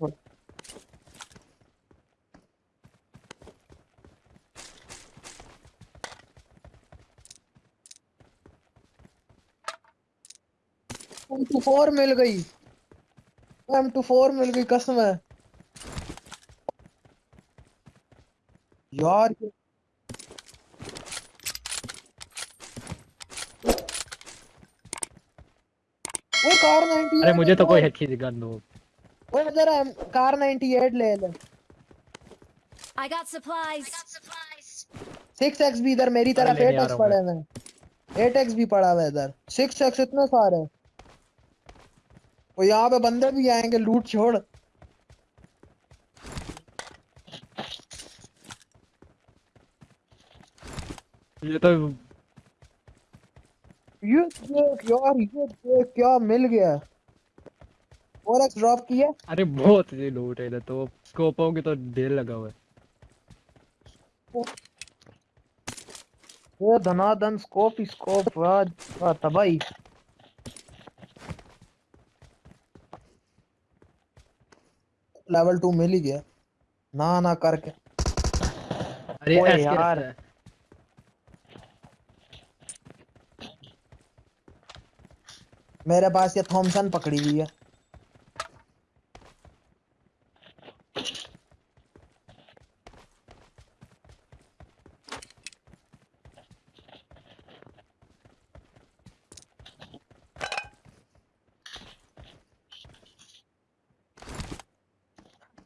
थोड़ा M to four मिल गई। M to four मिल गई कसम है। यार वो कार 98 अरे मुझे तो कोई अच्छी गन दो। जरा कार 98 ले ले। I got supplies. 6x भी इधर मेरी तरफ़ लेने आ 8x रहा हूँ पड़े हैं 8x भी पड़ा हुआ है इधर। 6x इतने सारे। वो यहाँ पे बंदे भी आएँगे लूट छोड़। ये तो ये देख यार ये देख क्या मिल गया। 4x ड्रॉप किया? अरे बहुत सी लूट है इधर तो। स्कोपों की तो ढेर लगा हुआ है। ये धनाधन स्कोप स्कोप वाह, तबाही। लेवल टू मिल ही गया। ना ना करके। अरे यार। है? मेरे पास ये थॉमसन पकड़ी हुई है।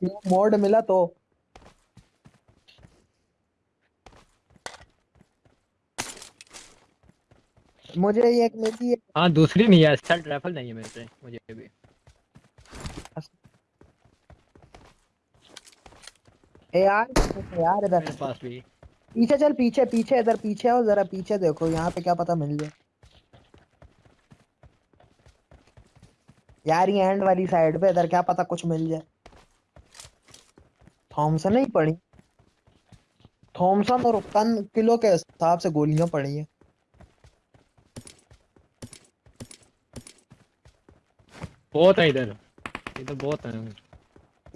मोड मिला तो। मुझे ये एक मिली है। हाँ दूसरी नहीं है स्टाइल राइफल नहीं है मेरे पे मुझे भी ए यार यार इधर। मेरे पास भी। पीछे चल पीछे पीछे इधर पीछे आओ जरा पीछे देखो यहाँ पे क्या पता मिल जाए। यार ये एंड वाली साइड पे इधर क्या पता कुछ मिल जाए। थॉमसन नहीं पड़ी थॉमसन और टन किलो के हिसाब से गोलियाँ पड़ी हैं। बहुत है इधर। इधर बहुत है।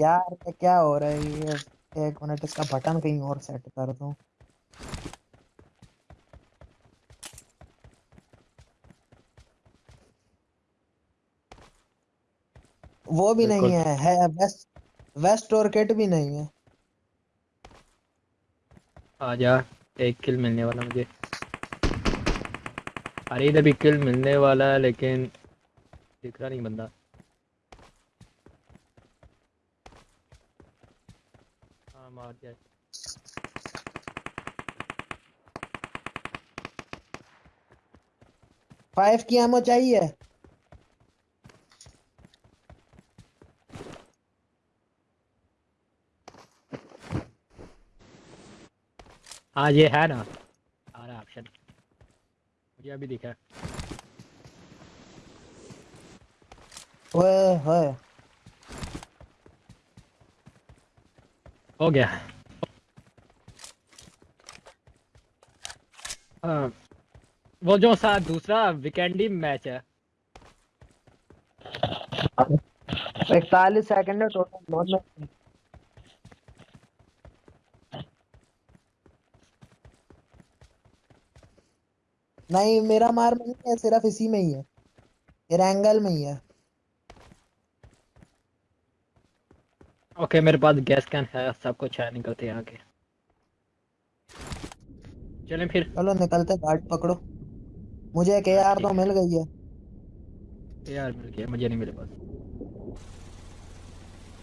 यार ये क्या हो रहा है? ये एक मिनट इसका बटन कहीं और सेट कर दूँ। वो भी नहीं है है वेस्ट वेस्ट और किट भी नहीं है। आ जा एक किल मिलने वाला मुझे। अरे इधर भी किल मिलने वाला है लेकिन दिख रहा नहीं बंदा। हाँ मार दिया। फाइव की एमओ चाहिए? हाँ ये है ना। आ रहा ऑप्शन मुझे अभी दिखा। ओए होए हो गया। हाँ, वो जो सा दूसरा वीकेंडी मैच है। इकतालीस सेकंड है टोटल नॉन में नहीं मेरा मार में नहीं है सिर्फ़ इसी में ही है। एंगल में ही है। ओके मेरे पास गैस कैन है सब कुछ है निकलते हैं आगे। चलें फिर। चलो निकलते गाड़ी पकड़ो। मुझे एक यार तो मिल गई है। यार मिल गया मुझे नहीं मिले पास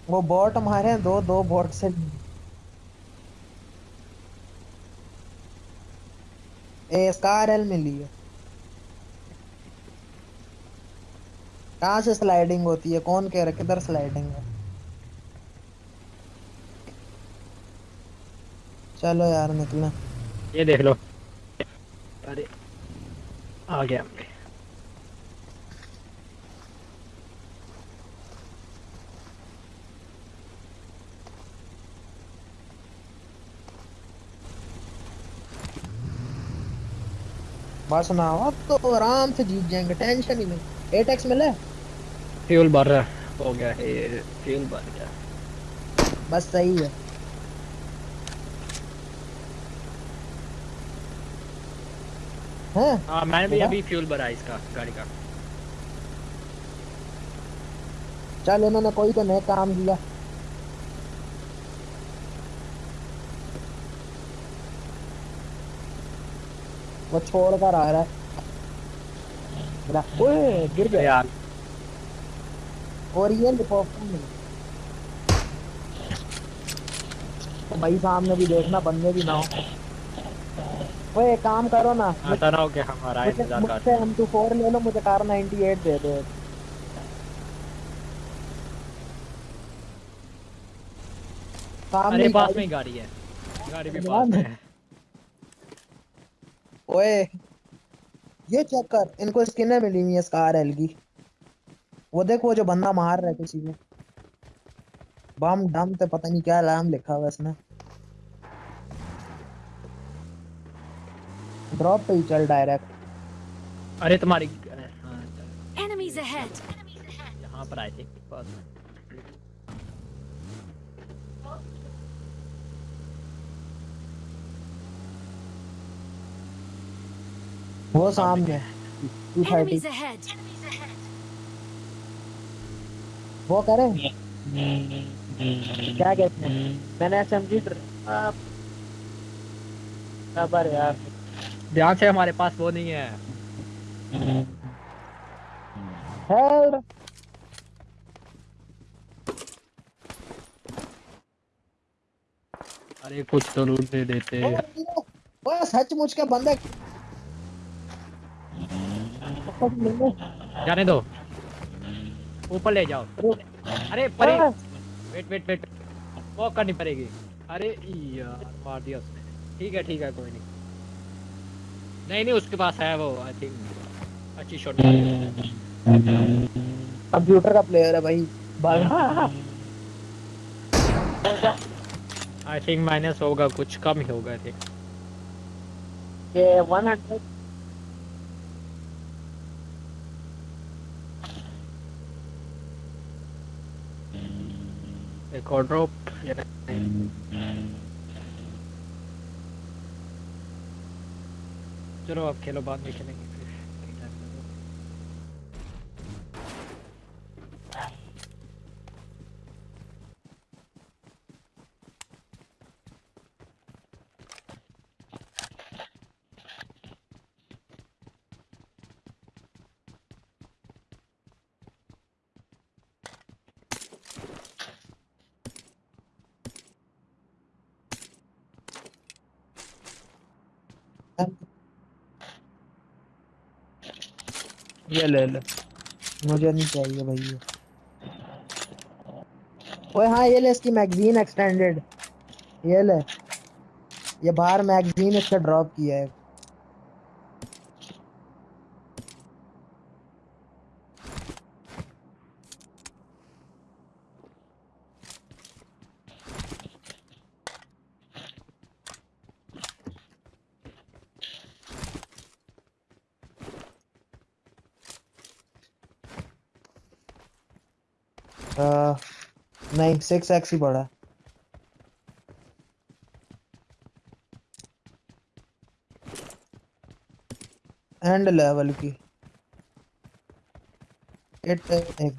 वो बॉट मारे हैं दो दो बॉट से। ए स्कार एल मिली है कहाँ से स्लाइडिंग होती है? कौन कह रहा है? किधर स्लाइडिंग है? चलो यार निकले। ये देख लो। अरे आ गया। बस ना अब तो आराम से जीत जाएँगे टेंशन ही नहीं। एट एक्स मिले फ्यूल भर रहा हो। गया है फ्यूल बन गया। बस सही है। हैं? हाँ मैंने भी अभी फ्यूल भरा इसका गाड़ी का। चल इन्होंने कोई तो नया काम किया वो छोड़ कर आ रहा है। मेरा- ओए गिर गया। यार। और ये तो भाई सामने भी देखना बंदे भी ना हो। ओए काम करो ना। आता ना हो कि हमारा इंतज़ार कर। मुझसे एम टू फोर ले लो मुझे कार 98 दे दो। अरे पास में गाड़ी है। गाड़ी भी पास में है। ओए ये चेक कर। इनको स्किनें मिली हुई है स्कार एल की वो देख वो जो बंदा मार रहा है किसी को बम डम तो पता नहीं क्या नाम लिखा हुआ है इसने। ड्रॉप पे ही चल डायरेक्ट अरे तुम्हारी हाँ Enemies ahead. यहाँ पर आए थे पास में वो सामने टू थर्टी Enemies ahead. वो करे। क्या कहते हैं? मैंने एसएमजी खबर यार? ध्यान से हमारे पास वो नहीं है। हेल्प अरे कुछ तो लूट दे देते। वो सचमुच के बंदे जाने दो। ऊपर ले जाओ। अरे परे। Wait wait wait. वो करनी पड़ेगी। अरे यार मार दिया उसने। ठीक है ठीक है कोई नहीं। नहीं नहीं उसके पास है वो आई थिंक अच्छी शॉट कंप्यूटर का प्लेयर है भाई। आई थिंक माइनस होगा कुछ कम ही होगा आई थिंक ये 100 एक और ड्रॉप चलो आप खेलो बाद में खेलेंगे फिर ये ले ले। मुझे नहीं चाहिए भाई ओए हाँ ये ले इसकी मैगजीन एक्सटेंडेड ये ले। ये बाहर मैगजीन इसका ड्रॉप किया है। नहीं सिक्स एक्स ही पड़ा। एंड लेवल की। एट एक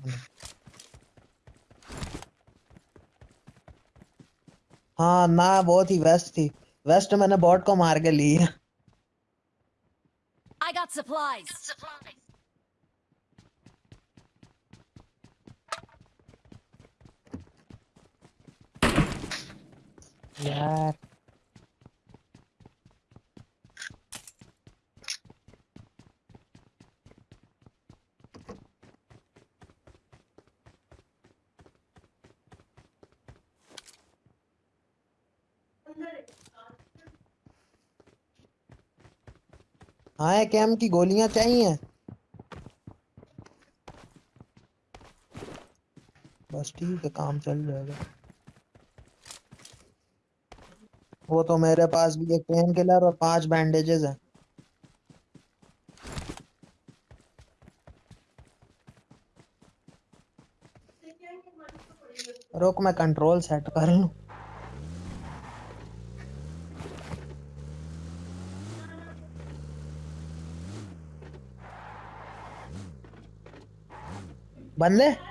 हाँ ना बहुत ही वेस्ट थी। वेस्ट मैंने बॉट को मार के ली है। I got supplies. यार हाँ कैम की गोलियाँ चाहिए। बस ठीक है काम चल जाएगा। वो तो मेरे पास भी एक पेन किलर और पाँच बैंडेजेस हैं। रुक, मैं कंट्रोल सेट कर लू। बंदे?